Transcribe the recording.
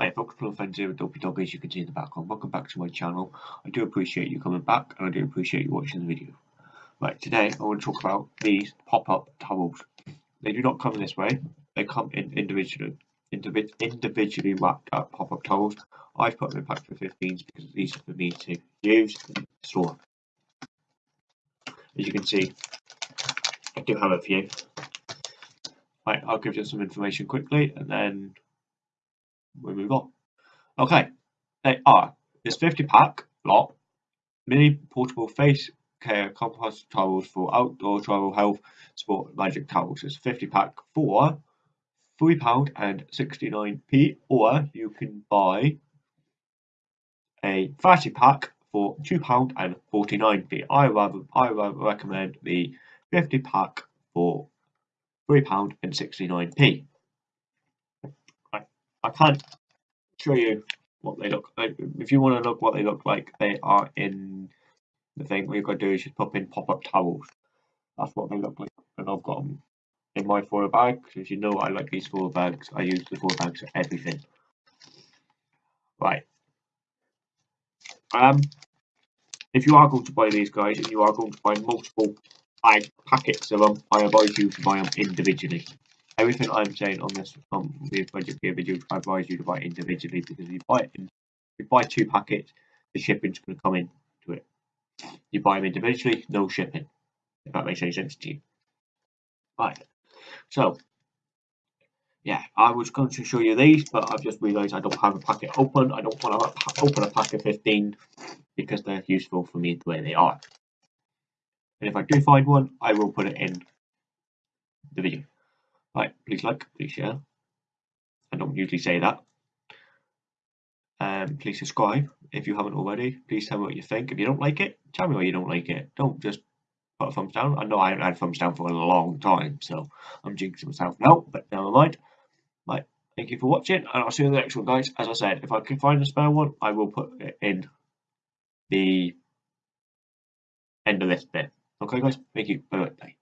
Hi folks, Plum Friends here with Dopey Dog as you can see in the background. Welcome back to my channel. I do appreciate you coming back and I do appreciate you watching the video. Right, today I want to talk about these pop-up towels. They do not come in this way. They come in individually, individ individually wrapped up pop-up towels. I've put them in packs of 15s because it's easier for me to use and store. As you can see, I do have a few. Right, I'll give you some information quickly and then we move on. Okay, they are this 50 pack lot mini portable face care compost towels for outdoor travel health sport magic towels. It's 50 pack for £3 and 69p, or you can buy a 30 pack for £2 and 49p. I rather I rather recommend the 50 pack for £3 and 69p. I, I can't show you what they look like. If you want to look what they look like, they are in the thing. What you've got to do is just pop in pop-up towels. That's what they look like. And I've got them in my foil bag. As you know, I like these foil bags. I use the foil bags for everything. Right. Um, if you are going to buy these guys and you are going to buy multiple like packets of them, I advise you to buy them individually. Everything I'm saying on this um these budget gear videos, I advise you to buy individually because if you buy it if you buy two packets, the shipping's going to come in to it. You buy them individually, no shipping. If that makes any sense to you. Right. So yeah, I was going to show you these, but I've just realised I don't have a packet open. I don't want to open a pack of 15 because they're useful for me the way they are. And if I do find one, I will put it in the video. Right, please like, please share. I don't usually say that. Um, please subscribe if you haven't already. Please tell me what you think. If you don't like it, tell me why you don't like it. Don't just put a thumbs down. I know I haven't had thumbs down for a long time, so I'm jinxing myself now, but never mind. Right, thank you for watching, and I'll see you in the next one, guys. As I said, if I can find a spare one, I will put it in the end of this bit. Okay, guys, thank you. Bye bye.